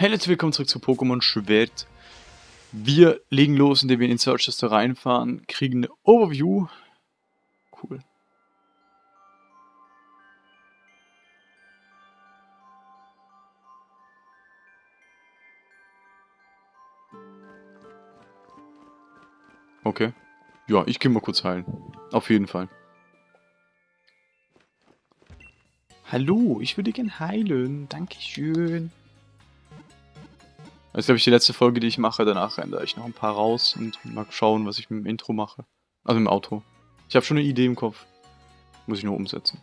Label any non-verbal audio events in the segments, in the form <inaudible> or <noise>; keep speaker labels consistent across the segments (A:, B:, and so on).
A: Hey Leute, willkommen zurück zu Pokémon Schwert. Wir legen los, indem wir in den Search Tester reinfahren, kriegen eine Overview. Cool. Okay. Ja, ich gehe mal kurz heilen. Auf jeden Fall. Hallo, ich würde gern heilen. Dankeschön. Das ist, glaube ich, die letzte Folge, die ich mache. Danach ändere ich noch ein paar raus und mal schauen, was ich mit dem Intro mache. Also im Auto. Ich habe schon eine Idee im Kopf. Muss ich nur umsetzen.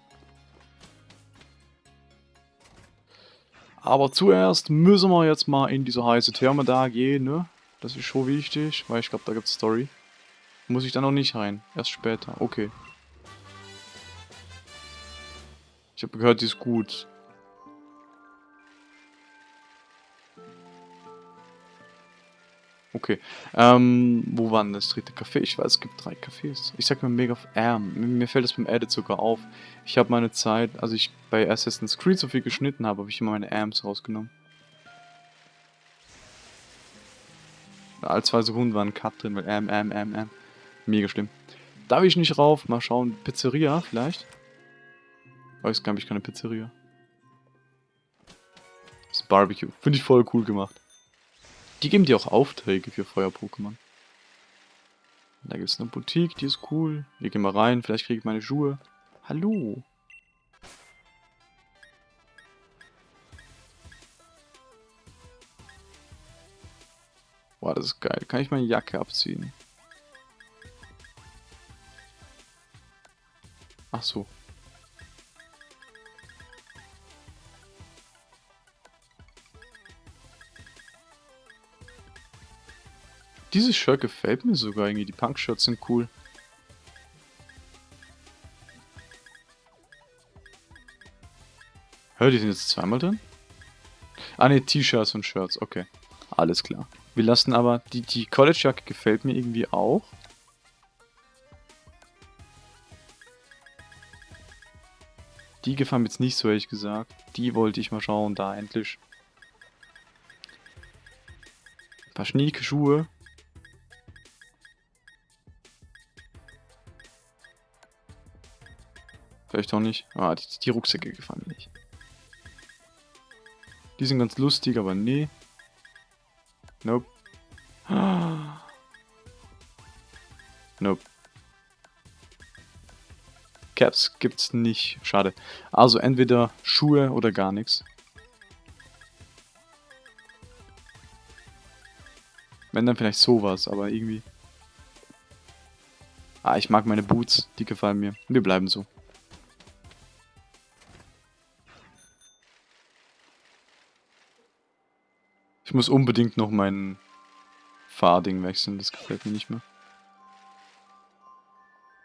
A: Aber zuerst müssen wir jetzt mal in diese heiße Therme da gehen, ne? Das ist schon wichtig, weil ich glaube, da gibt es Story. Muss ich da noch nicht rein. Erst später. Okay. Ich habe gehört, die ist gut. Okay. Ähm, wo war denn das dritte Café? Ich weiß, es gibt drei Cafés. Ich sag mir mega... Ähm, mir fällt das beim Edit sogar auf. Ich habe meine Zeit, als ich bei Assassin's Creed so viel geschnitten habe, habe ich immer meine Amps rausgenommen. Alle zwei Sekunden war ein Cut drin, weil ähm, ähm, ähm, ähm. Mega schlimm. Darf ich nicht rauf? Mal schauen. Pizzeria vielleicht? Weiß gar nicht, keine Pizzeria. Das Barbecue. Finde ich voll cool gemacht. Die geben dir auch Aufträge für Feuer-Pokémon. Da gibt es eine Boutique, die ist cool. Wir gehen mal rein, vielleicht kriege ich meine Schuhe. Hallo. Boah, das ist geil. Kann ich meine Jacke abziehen? Ach so. Dieses Shirt gefällt mir sogar irgendwie. Die Punk-Shirts sind cool. Hör, die sind jetzt zweimal drin? Ah ne, T-Shirts und Shirts, okay. Alles klar. Wir lassen aber, die, die College-Jacke gefällt mir irgendwie auch. Die gefallen mir jetzt nicht so, ehrlich gesagt. Die wollte ich mal schauen, da endlich. Ein paar schnieke Schuhe. Vielleicht auch nicht. Ah, die, die Rucksäcke gefallen mir nicht. Die sind ganz lustig, aber nee. Nope. <gasps> Nope. Caps gibt's nicht. Schade. Also entweder Schuhe oder gar nichts. Wenn dann vielleicht sowas, aber irgendwie... Ah, ich mag meine Boots. Die gefallen mir. Wir bleiben so. Muss unbedingt noch mein Fahrding wechseln, das gefällt mir nicht mehr.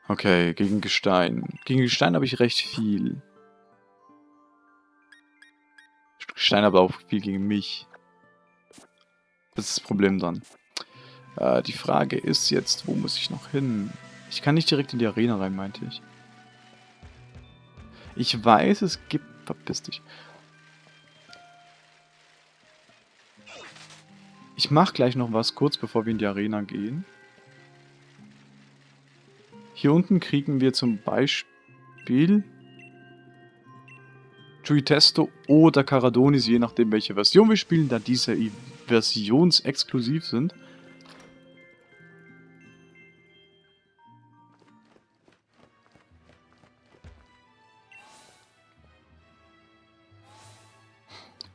A: Okay, gegen Gestein. Gegen Gestein habe ich recht viel. Gestein aber auch viel gegen mich. Das ist das Problem dann. Äh, die Frage ist jetzt, wo muss ich noch hin? Ich kann nicht direkt in die Arena rein, meinte ich. Ich weiß, es gibt... Verpiss dich. Ich mache gleich noch was, kurz bevor wir in die Arena gehen. Hier unten kriegen wir zum Beispiel Testo oder Caradonis, je nachdem welche Version wir spielen, da diese versionsexklusiv sind.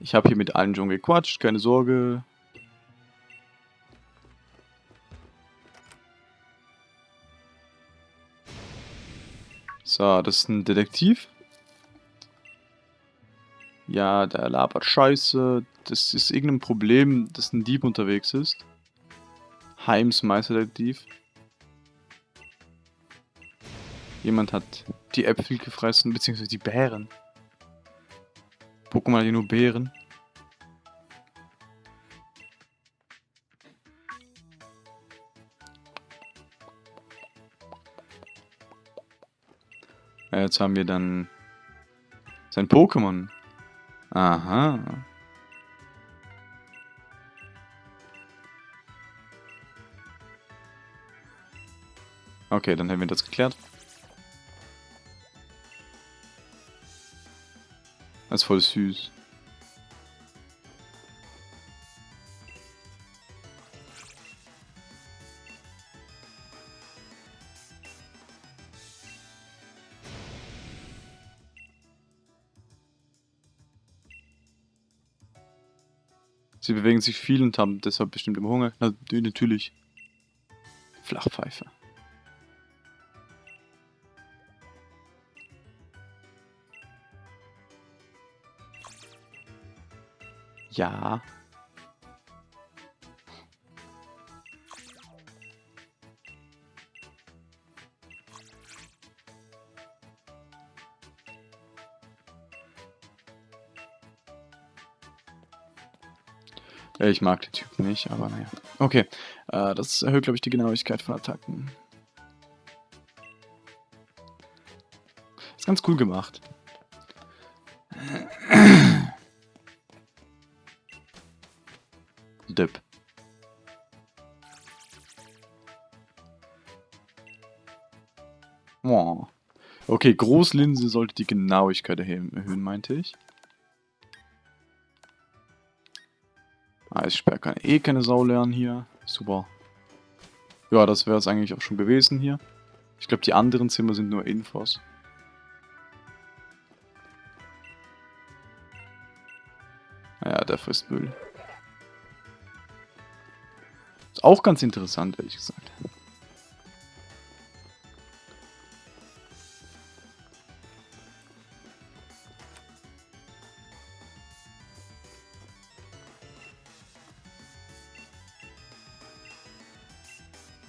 A: Ich habe hier mit allen schon gequatscht, keine Sorge. So, das ist ein Detektiv. Ja, der labert Scheiße. Das ist irgendein Problem, dass ein Dieb unterwegs ist. Heims Meisterdetektiv. Jemand hat die Äpfel gefressen, beziehungsweise die Beeren. Pokémon hat nur Ja, jetzt haben wir dann sein Pokémon. Aha. Okay, dann hätten wir das geklärt. Das ist voll süß. Sie bewegen sich viel und haben deshalb bestimmt immer Hunger. Na, natürlich. Flachpfeife. Ja. Ich mag den Typen nicht, aber naja. Okay, äh, das erhöht, glaube ich, die Genauigkeit von Attacken. Ist ganz cool gemacht. Dip. Okay, Großlinse sollte die Genauigkeit erhöhen, meinte ich. Eissperr kann eh keine Sau lernen hier. Super. Ja, das wäre es eigentlich auch schon gewesen hier. Ich glaube, die anderen Zimmer sind nur Infos. Ja, der frisst Müll. Ist auch ganz interessant, ehrlich gesagt.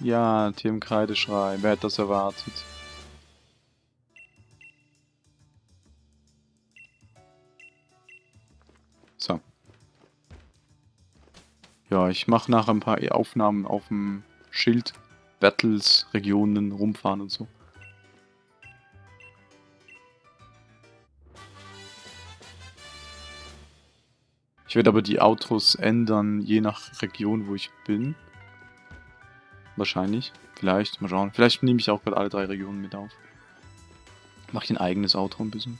A: Ja, Tier im Kreideschrei. Wer hätte das erwartet? So. Ja, ich mache nachher ein paar Aufnahmen auf dem Schild. Battles, Regionen, rumfahren und so. Ich werde aber die Outros ändern, je nach Region, wo ich bin. Wahrscheinlich. Vielleicht. Mal schauen. Vielleicht nehme ich auch gerade alle drei Regionen mit auf. Mache ich ein eigenes Outro ein bisschen.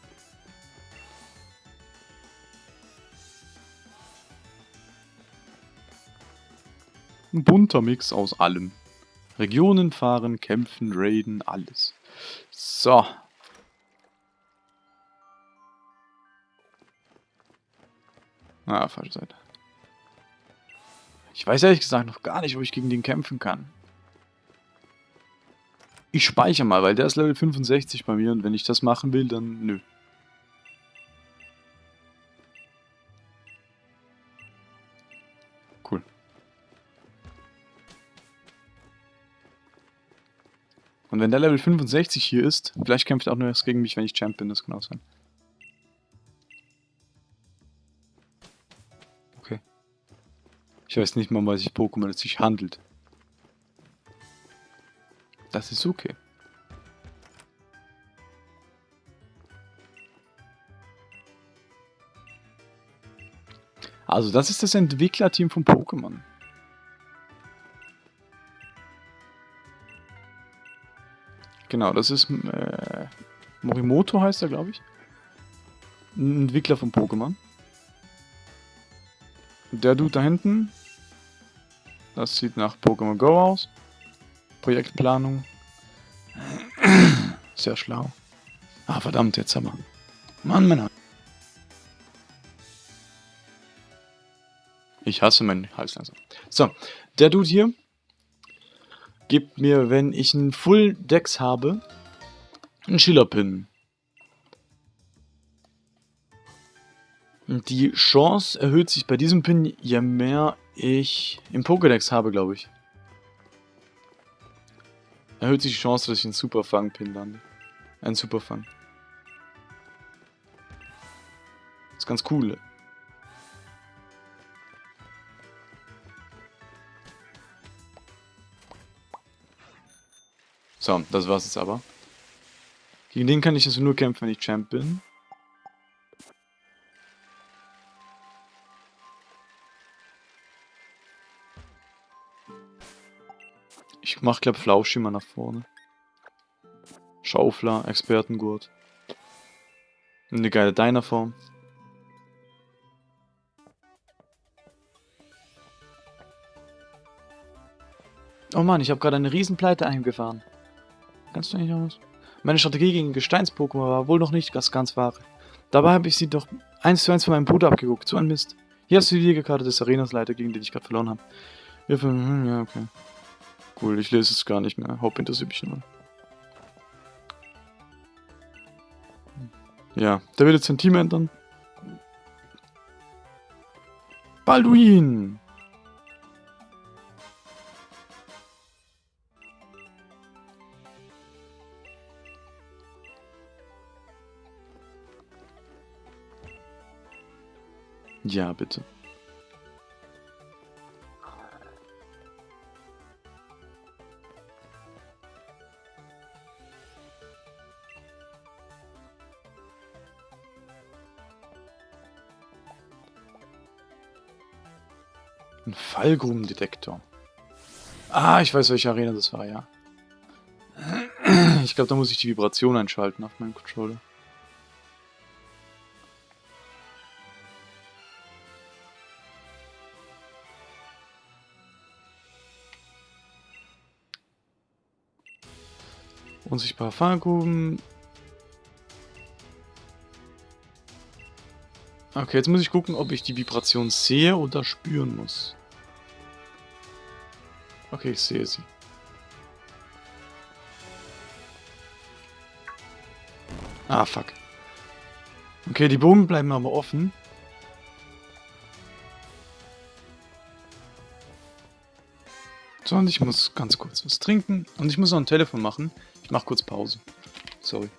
A: Ein bunter Mix aus allem. Regionen fahren, kämpfen, raiden, alles. So. Ah, falsche Seite. Ich weiß ehrlich gesagt noch gar nicht, wo ich gegen den kämpfen kann. Ich speichere mal, weil der ist Level 65 bei mir und wenn ich das machen will, dann nö. Cool. Und wenn der Level 65 hier ist, vielleicht kämpft er auch nur erst gegen mich, wenn ich Champ bin, das kann auch sein. Okay. Ich weiß nicht mal, was sich Pokémon es sich handelt. Das ist okay. Also das ist das Entwicklerteam von Pokémon. Genau, das ist äh, Morimoto heißt er, glaube ich. Ein Entwickler von Pokémon. Der Dude da hinten, das sieht nach Pokémon Go aus. Projektplanung. Sehr schlau. Ah, verdammt, jetzt haben wir. Mann, Männer. Ich hasse meinen Hals langsam. So, der Dude hier gibt mir, wenn ich einen Full Dex habe, einen Schiller-Pin. Die Chance erhöht sich bei diesem Pin, je mehr ich im Pokédex habe, glaube ich. Erhöht sich die Chance, dass ich einen Superfang-Pin lande. Ein Superfang. ist ganz cool. So, das war's jetzt aber. Gegen den kann ich also nur kämpfen, wenn ich Champ bin. Ich mach, glaub, Flauschimmer nach vorne. Schaufler, Expertengurt. Eine geile Dynaform. Oh Mann, ich habe gerade eine Riesenpleite eingefahren. Kannst du noch was? Meine Strategie gegen Gesteins-Pokémon war wohl noch nicht das ganz wahre. Dabei habe ich sie doch eins zu eins von meinem Bruder abgeguckt. So ein Mist. Hier hast du die Liegekarte des Arenas-Leiter, gegen den ich gerade verloren habe. Hm, ja, okay. Cool, ich lese es gar nicht mehr. Haupt interessiert mich nur. Ja, der will jetzt sein Team ändern. Balduin! Ja, bitte. Ein Fallgrubendetektor. Ah, ich weiß, welche Arena das war, ja. Ich glaube, da muss ich die Vibration einschalten auf meinem Controller. Unsichtbare Fahrgruben. Okay, jetzt muss ich gucken, ob ich die Vibration sehe oder spüren muss. Okay, ich sehe sie. Ah, fuck. Okay, die Bogen bleiben aber offen. So, und ich muss ganz kurz was trinken. Und ich muss noch ein Telefon machen. Ich mach kurz Pause. Sorry.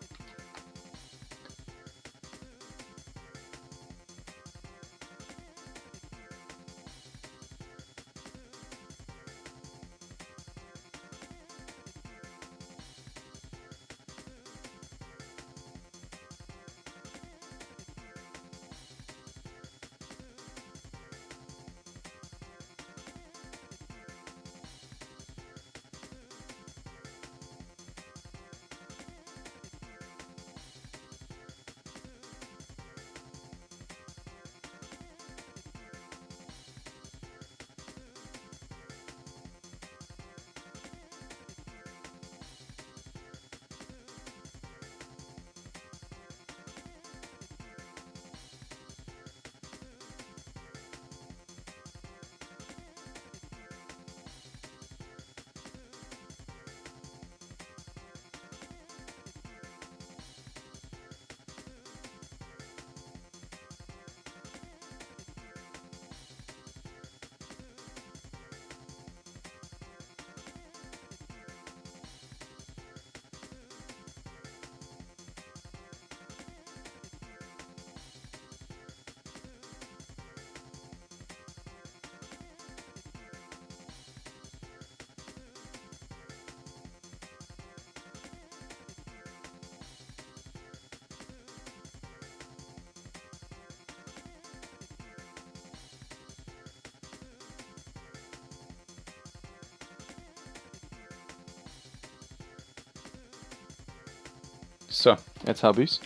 A: Jetzt habe ich's.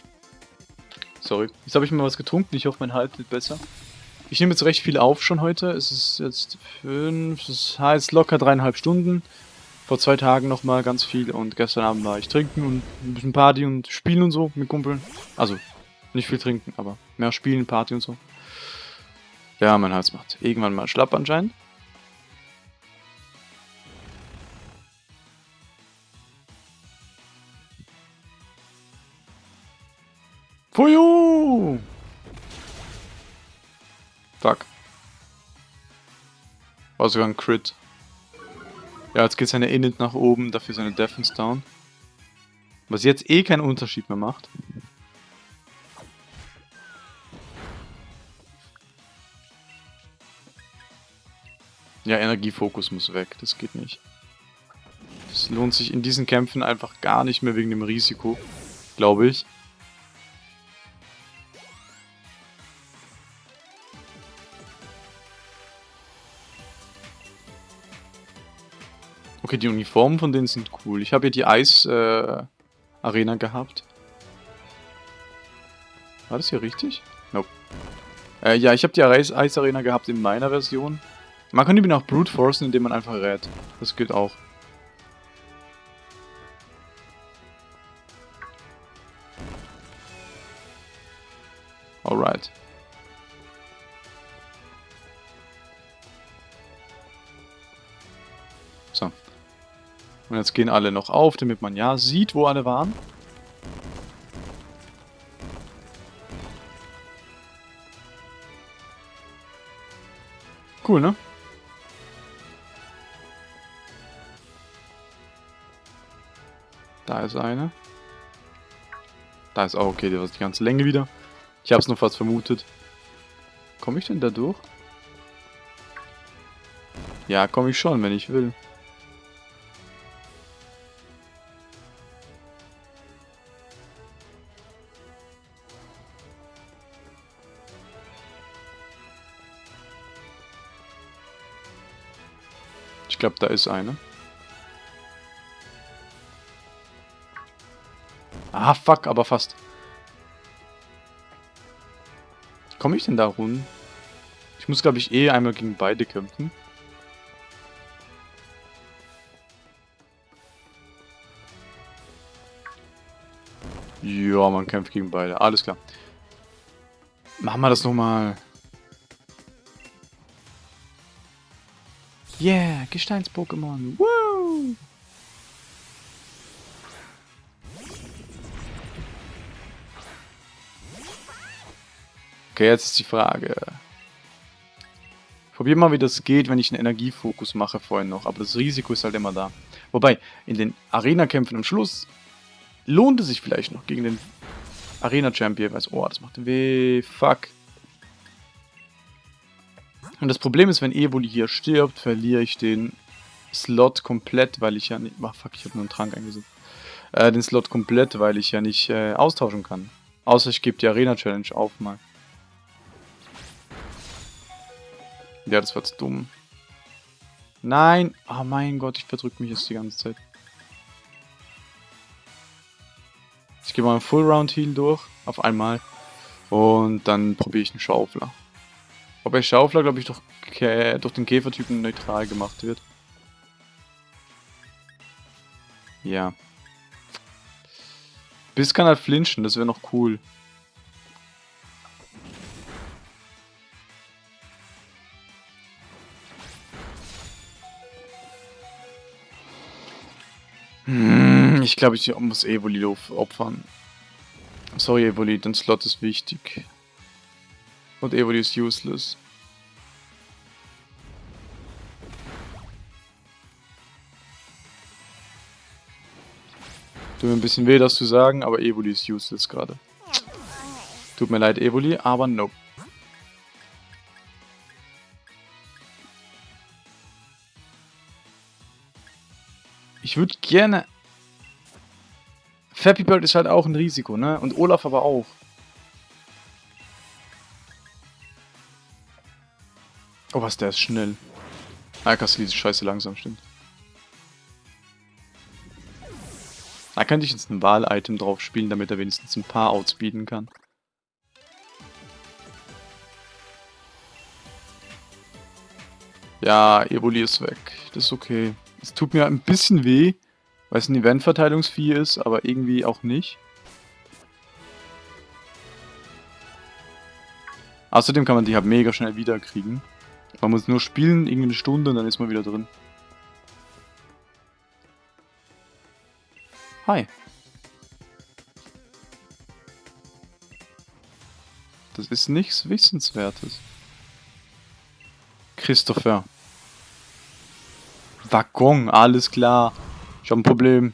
A: Sorry. Jetzt habe ich mal was getrunken. Ich hoffe, mein Hals wird besser. Ich nehme jetzt recht viel auf schon heute. Es ist jetzt fünf, es heißt locker dreieinhalb Stunden. Vor zwei Tagen nochmal ganz viel und gestern Abend war ich trinken und ein bisschen Party und spielen und so mit Kumpeln. Also, nicht viel trinken, aber mehr spielen, Party und so. Ja, mein Hals macht irgendwann mal schlapp anscheinend. Fuju! Fuck. War sogar ein Crit. Ja, jetzt geht seine Init nach oben, dafür seine Defense down. Was jetzt eh keinen Unterschied mehr macht. Ja, Energiefokus muss weg, das geht nicht. Das lohnt sich in diesen Kämpfen einfach gar nicht mehr wegen dem Risiko, glaube ich. Okay, die Uniformen von denen sind cool. Ich habe hier die Eis, äh, gehabt. War das hier richtig? Nope. Äh, ja, ich habe die Eis Arena gehabt in meiner Version. Man kann die auch brute forcen, indem man einfach rät. Das geht auch. Und jetzt gehen alle noch auf, damit man ja sieht, wo alle waren. Cool, ne? Da ist eine. Da ist auch okay, das ist die ganze Länge wieder. Ich hab's nur fast vermutet. Komme ich denn da durch? Ja, komme ich schon, wenn ich will. Glaube, da ist eine. Ah, fuck, aber fast. Komme ich denn da rund? Ich muss, glaube ich, eh einmal gegen beide kämpfen. Ja, man kämpft gegen beide. Alles klar. Machen wir das nochmal. Yeah, Gesteins-Pokémon. Woo! Okay, jetzt ist die Frage. Probier mal, wie das geht, wenn ich einen Energiefokus mache vorhin noch. Aber das Risiko ist halt immer da. Wobei, in den Arena-Kämpfen am Schluss lohnt es sich vielleicht noch gegen den Arena-Champion. Weiß, oh, das macht weh. Fuck. Und das Problem ist, wenn Evoli hier stirbt, verliere ich den Slot komplett, weil ich ja nicht... Ach, fuck, ich habe nur einen Trank eingesetzt. Äh, den Slot komplett, weil ich ja nicht äh, austauschen kann. Außer ich gebe die Arena-Challenge auf mal. Ja, das war jetzt dumm. Nein! Oh mein Gott, ich verdrück mich jetzt die ganze Zeit. Ich gehe mal einen Full Round Heal durch, auf einmal. Und dann probiere ich einen Schaufler. Wobei Schaufler, glaube ich, durch, durch den Käfertypen neutral gemacht wird. Ja. Biss kann halt flinchen, das wäre noch cool. Hm, ich glaube, ich muss Evoli opfern. Sorry, Evoli, dein Slot ist wichtig. Und Evoli ist useless. Tut mir ein bisschen weh, das zu sagen, aber Evoli ist useless gerade. Tut mir leid, Evoli, aber nope. Ich würde gerne... Fappy Bird ist halt auch ein Risiko, ne? Und Olaf aber auch. Oh, was, der ist schnell. Ah, Castelli ist scheiße langsam, stimmt. Da könnte ich jetzt ein Wahl-Item drauf spielen, damit er wenigstens ein paar outspeeden kann. Ja, Evoli ist weg. Das ist okay. Es tut mir ein bisschen weh, weil es ein Eventverteilungsvieh ist, aber irgendwie auch nicht. Außerdem kann man die halt mega schnell wiederkriegen. Man muss nur spielen, irgendwie eine Stunde und dann ist man wieder drin. Hi. Das ist nichts Wissenswertes. Christopher. Waggon, alles klar. Ich habe ein Problem.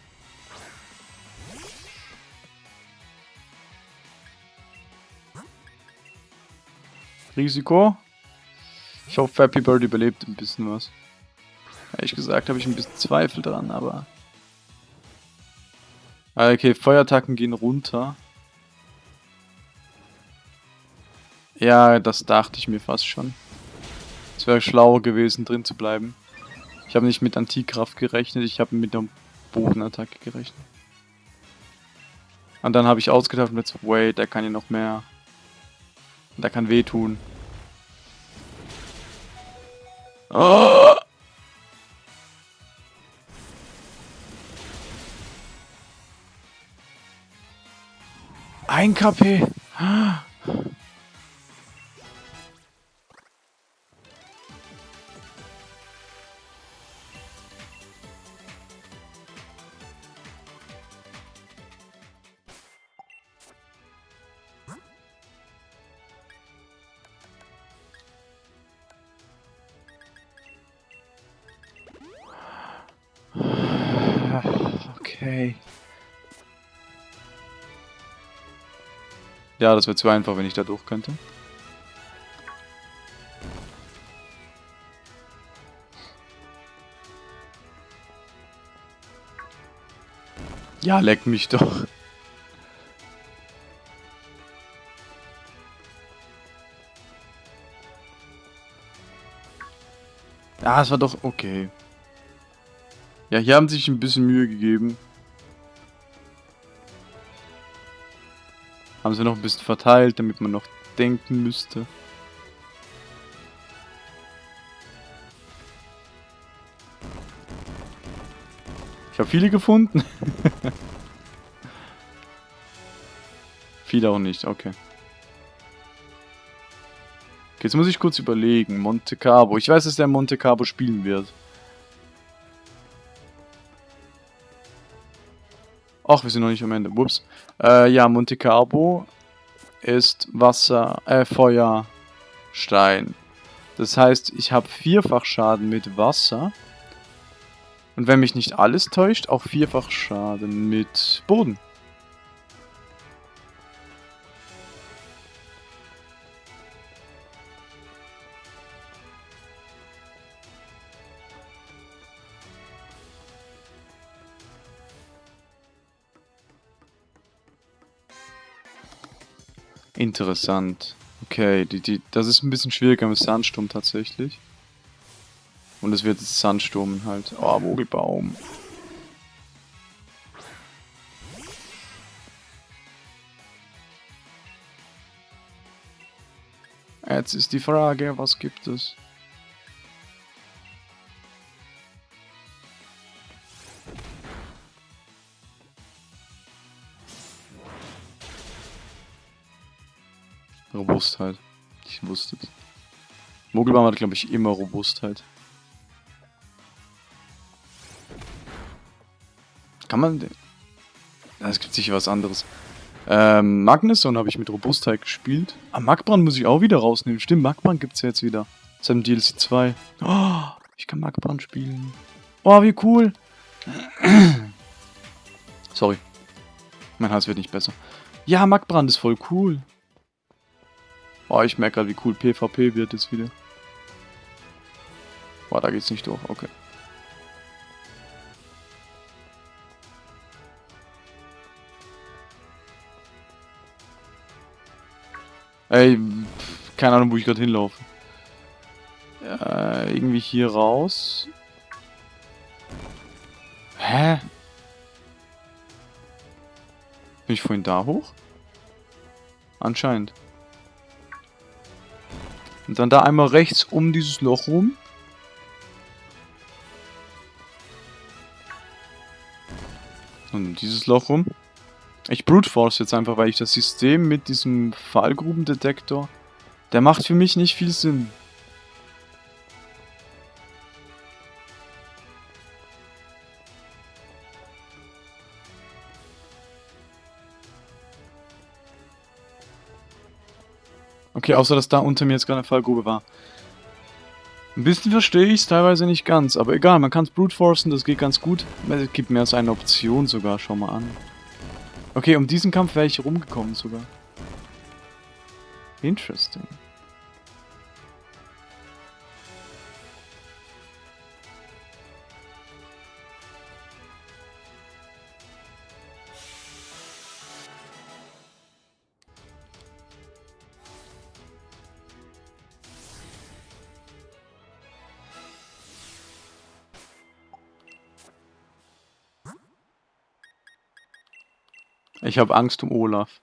A: Risiko. Ich hoffe, Happy Bird überlebt ein bisschen was. Ehrlich gesagt habe ich ein bisschen Zweifel dran, aber... Ah, okay, Feuerattacken gehen runter. Ja, das dachte ich mir fast schon. Es wäre schlauer gewesen, drin zu bleiben. Ich habe nicht mit Antikraft gerechnet, ich habe mit der Bodenattacke gerechnet. Und dann habe ich ausgedacht mit, wait, der kann ja noch mehr. Der kann wehtun. Ein KP. Ja, das wäre zu einfach, wenn ich da durch könnte. Ja, leck mich doch. Ja, es war doch okay. Ja, hier haben sie sich ein bisschen Mühe gegeben. Haben sie noch ein bisschen verteilt, damit man noch denken müsste. Ich habe viele gefunden. <laughs> viele auch nicht, okay. Jetzt muss ich kurz überlegen. Monte Carlo. Ich weiß, dass der Monte Carlo spielen wird. Ach, wir sind noch nicht am Ende. Whoops. Äh, ja, Monte Carlo ist Wasser, äh, Feuer, Stein. Das heißt, ich habe vierfach Schaden mit Wasser. Und wenn mich nicht alles täuscht, auch vierfach Schaden mit Boden. Interessant. Okay, die, die, das ist ein bisschen schwieriger mit Sandsturm tatsächlich. Und es wird Sandsturm halt. Oh, Vogelbaum. Jetzt ist die Frage, was gibt es? Ich wusste es. Mogelbaum hat, glaube ich, immer Robustheit. Kann man... Es gibt sicher was anderes. Ähm, Magnuson habe ich mit Robustheit gespielt. Ah, Magbrand muss ich auch wieder rausnehmen. Stimmt, Magbrand gibt es ja jetzt wieder. Seit dem DLC 2. Oh, ich kann Magbrand spielen. Oh, wie cool. <clears throat> Sorry. Mein Hals wird nicht besser. Ja, Magbrand ist voll cool. Oh, ich merke gerade, wie cool PvP wird jetzt wieder. Boah, da geht's nicht durch. Okay. Ey, keine Ahnung, wo ich gerade hinlaufe. Äh, irgendwie hier raus. Hä? Bin ich vorhin da hoch? Anscheinend. Und dann da einmal rechts um dieses Loch rum. Und dieses Loch rum. Ich brute force jetzt einfach, weil ich das System mit diesem Fallgrubendetektor, der macht für mich nicht viel Sinn. Okay, außer dass da unter mir jetzt gerade eine Fallgrube war. Ein bisschen verstehe ich es, teilweise nicht ganz. Aber egal, man kann es brute forcen, das geht ganz gut. Es gibt mehr als eine Option sogar, schau mal an. Okay, um diesen Kampf wäre ich rumgekommen sogar. Interesting. Ich habe Angst um Olaf.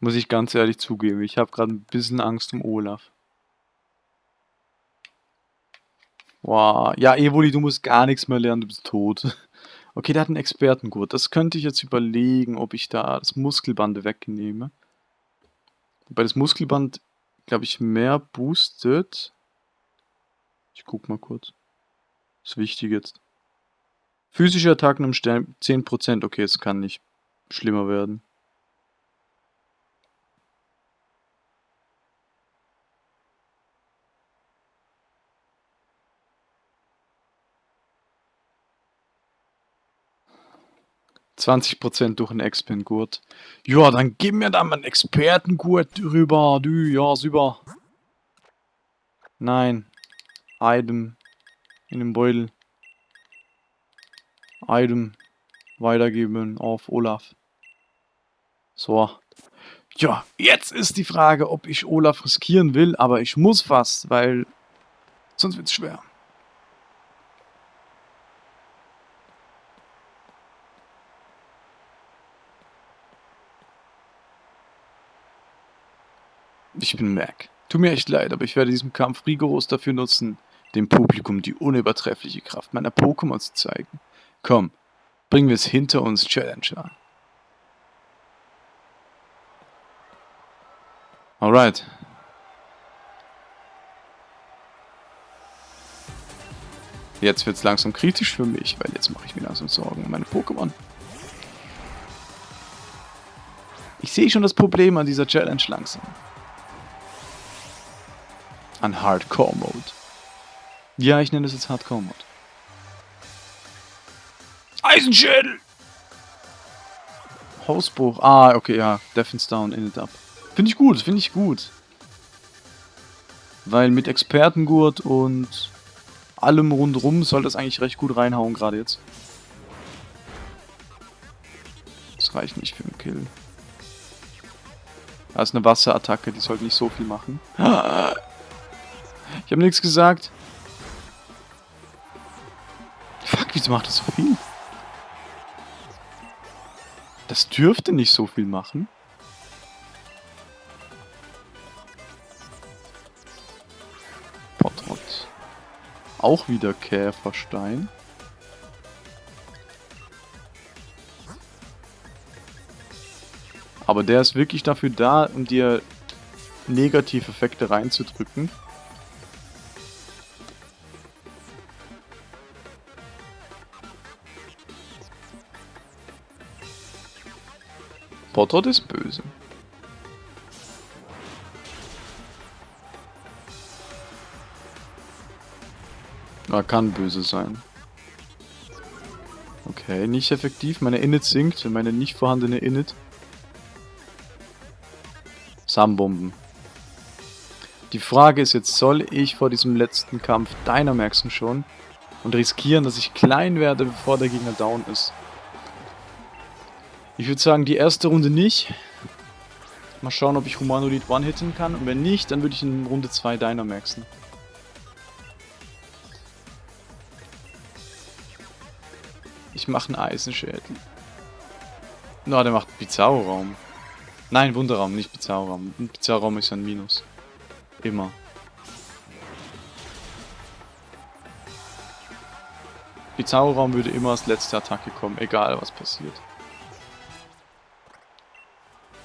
A: Muss ich ganz ehrlich zugeben. Ich habe gerade ein bisschen Angst um Olaf. Wow. Ja, Evoli, du musst gar nichts mehr lernen, du bist tot. <laughs> Okay, der hat einen Expertengurt. Das könnte ich jetzt überlegen, ob ich da das Muskelband wegnehme. Wobei das Muskelband, glaube ich, mehr boostet. Ich guck mal kurz. ist wichtig jetzt. Physische Attacken um 10%. Okay, es kann nicht schlimmer werden. 20% durch einen Expert-Gurt. Ja, dann gib mir da mal einen Expertengurt rüber. Du, ja, super. Nein. Item. In dem Beutel. Item. Weitergeben auf Olaf. So. Ja, jetzt ist die Frage, ob ich Olaf riskieren will, aber ich muss fast, weil sonst wird es schwer. Ich bin Mac. Tut mir echt leid, aber ich werde diesen Kampf rigoros dafür nutzen, dem Publikum die unübertreffliche Kraft meiner Pokémon zu zeigen. Komm, bringen wir es hinter uns, Challenger. Alright. Jetzt wird es langsam kritisch für mich, weil jetzt mache ich mir langsam Sorgen um meine Pokémon. Ich sehe schon das Problem an dieser Challenge langsam an Hardcore Mode. Ja, ich nenne es jetzt Hardcore Mode. Eisenschädel! Hausbruch. Ah, okay, ja. Defense down, in it up. Finde ich gut, finde ich gut. Weil mit Expertengurt und allem rundrum soll das eigentlich recht gut reinhauen, gerade jetzt. Das reicht nicht für einen Kill. Da ist eine Wasserattacke, die sollte nicht so viel machen. Ich habe nichts gesagt. Fuck, wieso macht das so viel? Das dürfte nicht so viel machen. Auch wieder Käferstein. Aber der ist wirklich dafür da, um dir Negativeffekte reinzudrücken. Potrot ist böse. Er kann böse sein. Okay, nicht effektiv. Meine Init sinkt. Meine nicht vorhandene Init. Samenbomben. Die Frage ist jetzt, soll ich vor diesem letzten Kampf Dynamaxen schon und riskieren, dass ich klein werde, bevor der Gegner down ist? Ich würde sagen, die erste Runde nicht. Mal schauen, ob ich Humanoid one-hitten kann. Und wenn nicht, dann würde ich in Runde 2 Dynamaxen. Ich mache einen Eisenschädel. Na, no, der macht Bizarro-Raum. Nein, Wunderraum, nicht Bizarro-Raum. Bizarro-Raum ist ein Minus. Immer. Bizarro-Raum würde immer als letzte Attacke kommen, egal was passiert.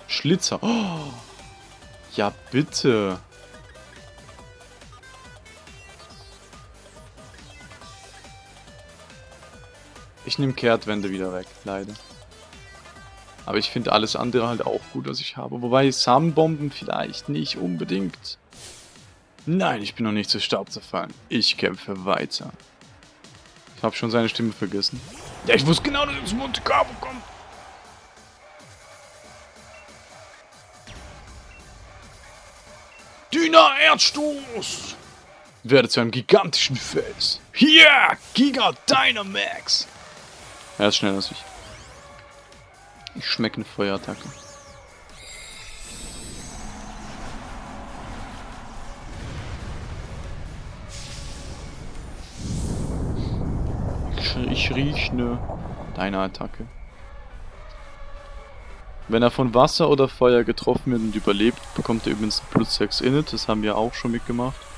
A: Schlitzer. Oh. Ja, bitte. Ich nehme Kehrtwände wieder weg, leider. Aber ich finde alles andere halt auch gut, was ich habe. Wobei Samenbomben vielleicht nicht unbedingt. Nein, ich bin noch nicht zu Staub zerfallen. Ich kämpfe weiter. Ich habe schon seine Stimme vergessen. Ja, ich wusste genau, dass es Monte Carlo kommt. Dünner Erdstoß! Werde zu einem gigantischen Fels. Hier! Giga Dynamax! Er ist schneller als ich. Ich schmecke eine Feuerattacke. Ich, rieche eine Deine Attacke. Wenn er von Wasser oder Feuer getroffen wird und überlebt, bekommt er übrigens plus 6 Init. Das haben wir auch schon mitgemacht.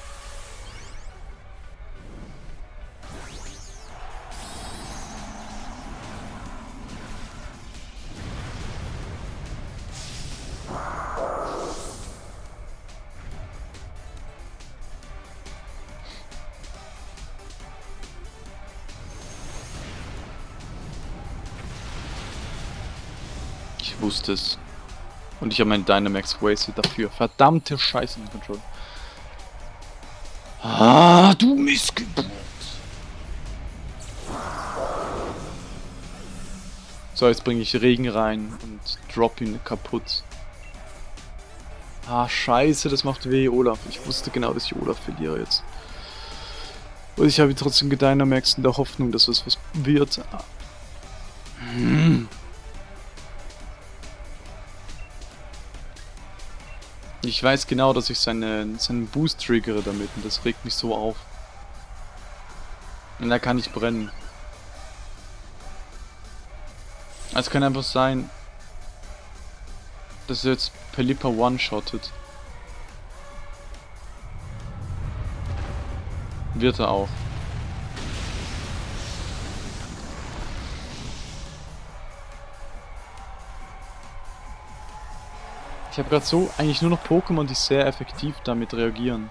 A: Es. Und ich habe meinen Dynamax wasted dafür. Verdammte Scheiße im Control. Ah, du Missgeburt. So, jetzt bringe ich Regen rein und drop ihn kaputt. Ah, scheiße, das macht weh, Olaf. Ich wusste genau, dass ich Olaf verliere jetzt. Und ich habe ihn trotzdem gedynamaxed in der Hoffnung, dass es was wird. Hm. Ich weiß genau, dass ich seine, seinen Boost triggere damit und das regt mich so auf. Und da kann ich brennen. Es kann einfach sein, dass er jetzt Pelipper one-shottet. Wird er auch. Ich habe gerade so eigentlich nur noch Pokémon, die sehr effektiv damit reagieren.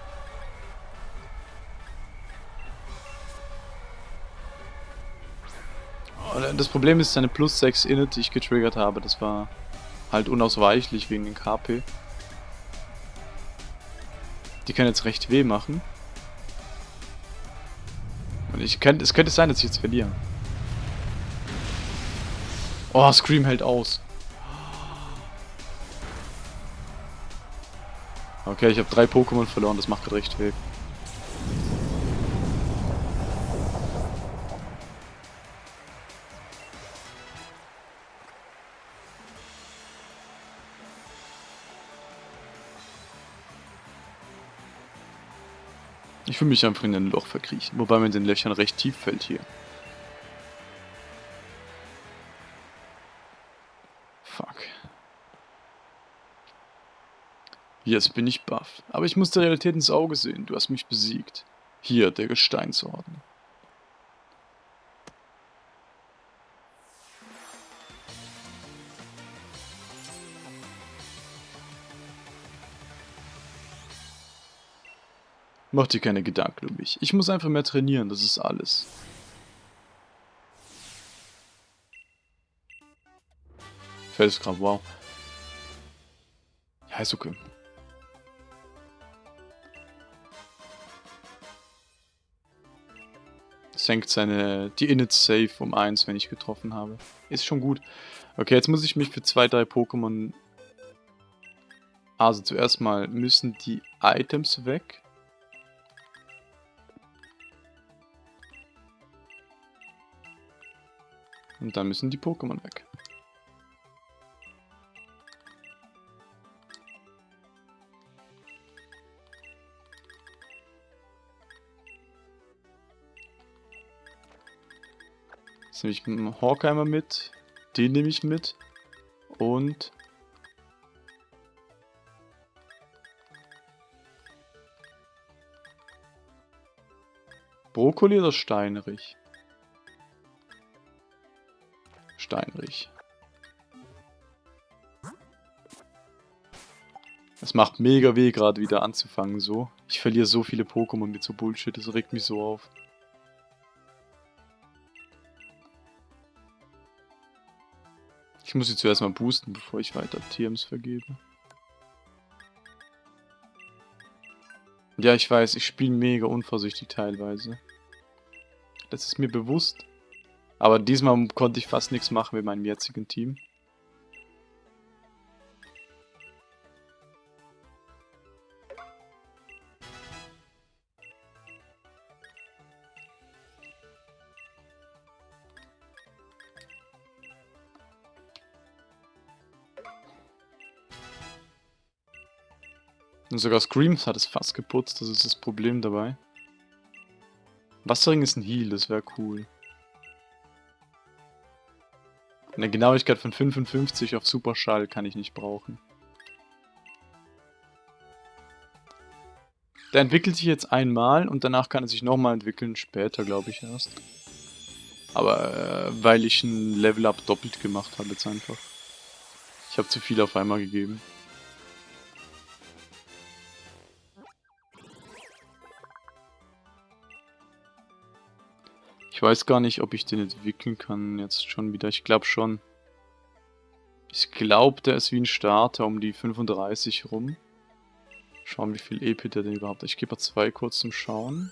A: Das Problem ist seine plus 6 Init, die ich getriggert habe. Das war halt unausweichlich wegen den KP. Die können jetzt recht weh machen. Und ich könnte, es könnte sein, dass ich jetzt verliere. Oh, Scream hält aus. Okay, ich habe drei Pokémon verloren, das macht gerade recht weh. Ich will mich einfach in ein Loch verkriechen, wobei man in den Löchern recht tief fällt hier. Jetzt bin ich baff. Aber ich muss der Realität ins Auge sehen. Du hast mich besiegt. Hier, der Gesteinsorden. Mach dir keine Gedanken um mich. Ich muss einfach mehr trainieren, das ist alles. Felskram, wow. Ja, ist okay. Senkt seine die Init Safe um 1, wenn ich getroffen habe. Ist schon gut. Okay, jetzt muss ich mich für zwei, drei Pokémon... Also zuerst mal müssen die Items weg. Und dann müssen die Pokémon weg. Nehme ich einen Horkheimer mit. Den nehme ich mit. Und... Brokkoli oder Steinrich? Steinrich. Es macht mega weh, gerade wieder anzufangen so. Ich verliere so viele Pokémon mit so Bullshit, das regt mich so auf. Ich muss sie zuerst mal boosten, bevor ich weiter TMs vergebe. Ja, ich weiß, ich spiele mega unvorsichtig teilweise. Das ist mir bewusst. Aber diesmal konnte ich fast nichts machen mit meinem jetzigen Team. Und sogar Screams hat es fast geputzt, das ist das Problem dabei. Wasserring ist ein Heal, das wäre cool. Eine Genauigkeit von 55 auf Superschall kann ich nicht brauchen. Der entwickelt sich jetzt einmal und danach kann er sich nochmal entwickeln, später glaube ich erst. Aber äh, weil ich ein Level-Up doppelt gemacht habe jetzt einfach. Ich habe zu viel auf einmal gegeben. Weiß gar nicht, ob ich den entwickeln kann jetzt schon wieder. Ich glaube schon. Ich glaube, der ist wie ein Starter um die 35 rum. Schauen, wie viel EP der denn überhaupt hat. Ich gebe mal zwei kurz zum Schauen.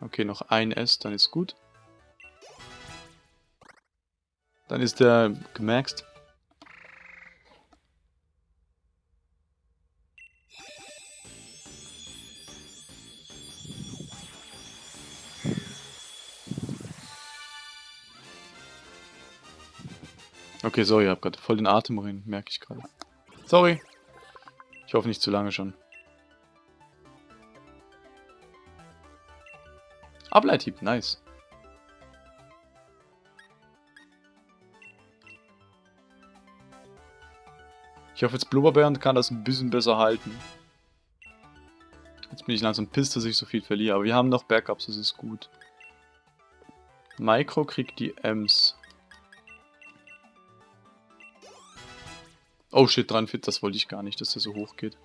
A: Okay, noch ein S, dann ist gut. Dann ist der gemaxt. Okay, sorry, ich hab gerade voll den Atem rein, merke ich gerade. Sorry. Ich hoffe nicht zu lange schon. Ableithieb, nice. Ich hoffe jetzt Blubberbären kann das ein bisschen besser halten. Jetzt bin ich langsam pisst, dass ich so viel verliere, aber wir haben noch Backups, das ist gut. Micro kriegt die Ems. Oh shit, 43, das wollte ich gar nicht, dass der so hoch geht.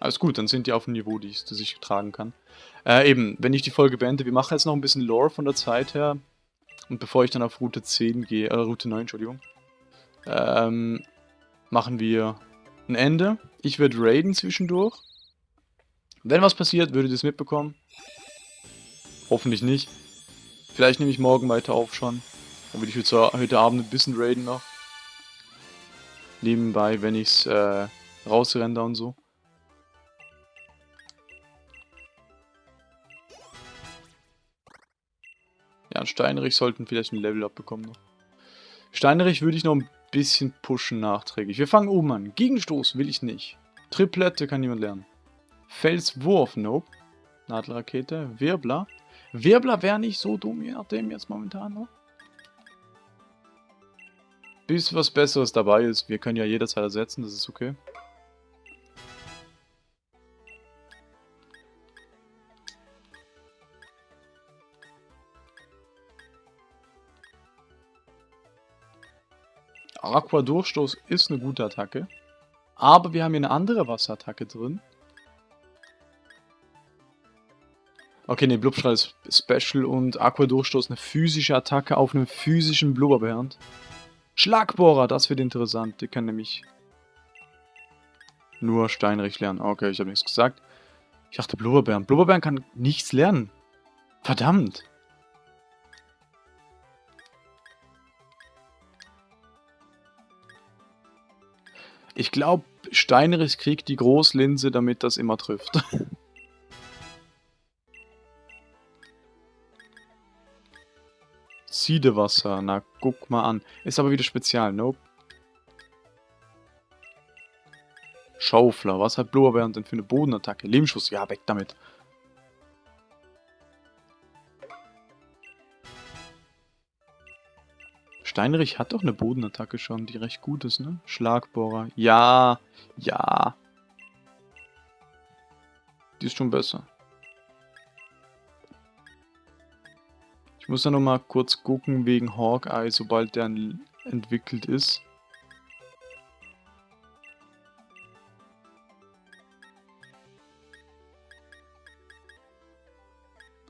A: Alles gut, dann sind die auf dem Niveau, die ich, das ich tragen kann. Äh, eben, wenn ich die Folge beende, wir machen jetzt noch ein bisschen Lore von der Zeit her. Und bevor ich dann auf Route 10 gehe, äh, Route 9, Entschuldigung, ähm, machen wir ein Ende. Ich werde raiden zwischendurch. Wenn was passiert, würdet ihr es mitbekommen. Hoffentlich nicht. Vielleicht nehme ich morgen weiter auf schon. Dann würde ich heute, Abend ein bisschen raiden noch. Nebenbei, wenn ich es äh, rausrender und so. Ja, Steinrich sollten vielleicht ein Level-Up bekommen noch. Steinrich würde ich noch ein bisschen pushen nachträglich. Wir fangen oben an. Gegenstoß will ich nicht. Triplette kann niemand lernen. Felswurf, nope. Nadelrakete. Wirbler. Wirbler wäre nicht so dumm, je nachdem jetzt momentan noch. Bis was Besseres dabei ist. Wir können ja jederzeit ersetzen, das ist okay. Aqua-Durchstoß ist eine gute Attacke. Aber wir haben hier eine andere Wasserattacke drin. Okay, ne, Blubstrahl ist Special und Aqua-Durchstoß eine physische Attacke auf einen physischen Blubberbärend. Schlagbohrer, das wird interessant. Die kann nämlich nur Steinrich lernen. Okay, ich habe nichts gesagt. Ich dachte Blubberbären. Blubberbären kann nichts lernen. Verdammt. Ich glaube, Steinrich kriegt die Großlinse, damit das immer trifft. <laughs> Siedewasser, na guck mal an. Ist aber wieder spezial, nope. Schaufler, was hat Blubberbären denn für eine Bodenattacke? Lebensschuss, ja, weg damit. Steinrich hat doch eine Bodenattacke schon, die recht gut ist, ne? Schlagbohrer. Ja, ja. Die ist schon besser. Ich muss ja noch mal kurz gucken wegen Hawkeye, sobald der entwickelt ist.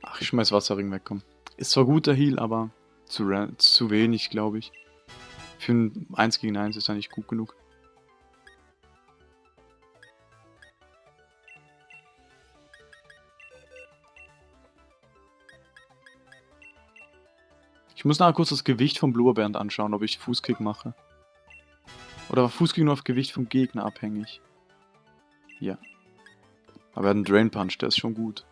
A: Ach, ich schmeiß Wasserring weg, komm. Ist zwar guter Heal, aber zu, zu wenig, glaube ich. Für ein 1 gegen 1 ist er nicht gut genug. Muss nachher kurz das Gewicht vom Bluerband anschauen, ob ich Fußkick mache. Oder war Fußkick nur auf Gewicht vom Gegner abhängig? Ja. Aber er hat einen Drain Punch, der ist schon gut.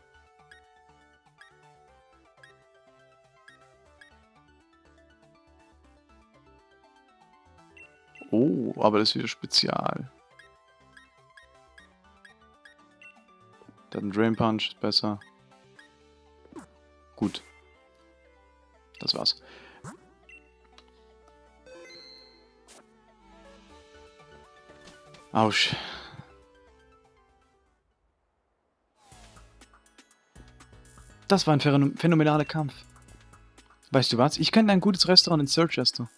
A: Oh, aber das ist wieder spezial. Der hat einen Drain Punch, ist besser. Gut. Das war's. Autsch. Das war ein phänomenaler Kampf. Weißt du was? Ich kenne ein gutes Restaurant in Silchester.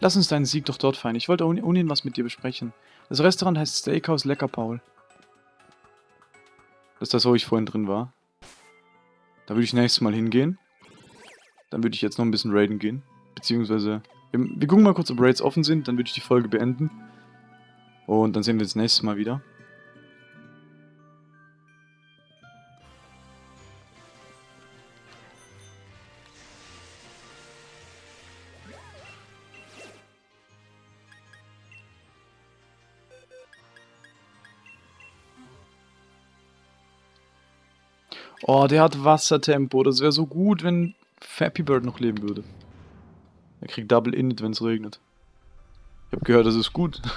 A: Lass uns deinen Sieg doch dort feiern. Ich wollte ohnehin was mit dir besprechen. Das Restaurant heißt Steakhouse Lecker Paul. Das ist das, wo ich vorhin drin war. Da würde ich nächstes Mal hingehen. Dann würde ich jetzt noch ein bisschen raiden gehen. Beziehungsweise, wir, wir gucken mal kurz, ob Raids offen sind. Dann würde ich die Folge beenden. Und dann sehen wir uns nächstes Mal wieder. Oh, der hat Wassertempo. Das wäre so gut, wenn Fappy Bird noch leben würde. Er kriegt Double Init, wenn es regnet. Ich habe gehört, das ist gut. <laughs>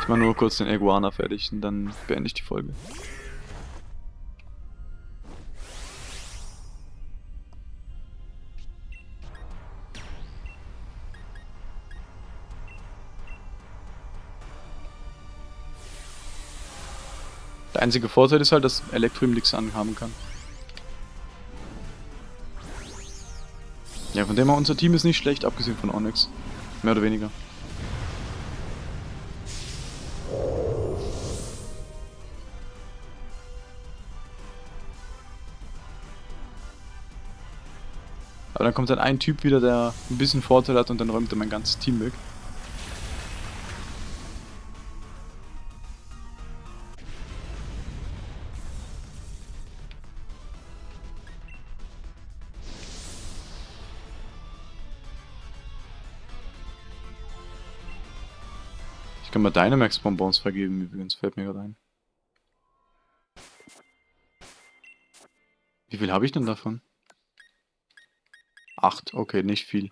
A: ich mache nur kurz den Iguana fertig und dann beende ich die Folge. Einzige Vorteil ist halt, dass Elektro ihm nichts anhaben kann. Ja, von dem her, unser Team ist nicht schlecht, abgesehen von Onyx. Mehr oder weniger. Aber dann kommt dann ein Typ wieder, der ein bisschen Vorteil hat und dann räumt er mein ganzes Team weg. Ich kann mal Dynamax-Bonbons vergeben, übrigens, fällt mir gerade ein. Wie viel habe ich denn davon? Acht, okay, nicht viel.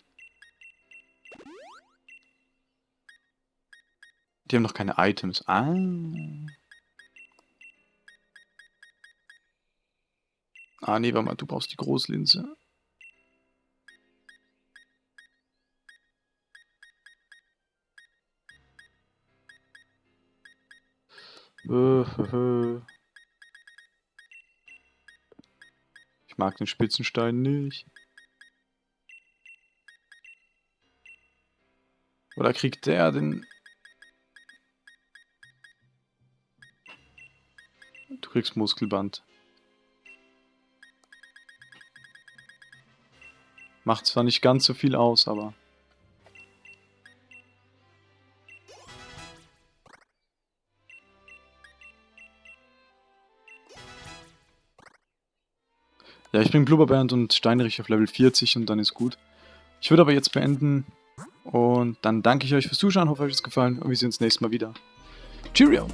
A: Die haben noch keine Items. Ah. Ah, nee, warte mal, du brauchst die Großlinse. <laughs> Ich mag den Spitzenstein nicht. Oder kriegt der den... Du kriegst Muskelband. Macht zwar nicht ganz so viel aus, aber... Ja, ich bin Blubberband und Steinrich auf Level 40 und dann ist gut. Ich würde aber jetzt beenden und dann danke ich euch fürs Zuschauen, hoffe euch hat es gefallen und wir sehen uns nächstes Mal wieder. Cheerio!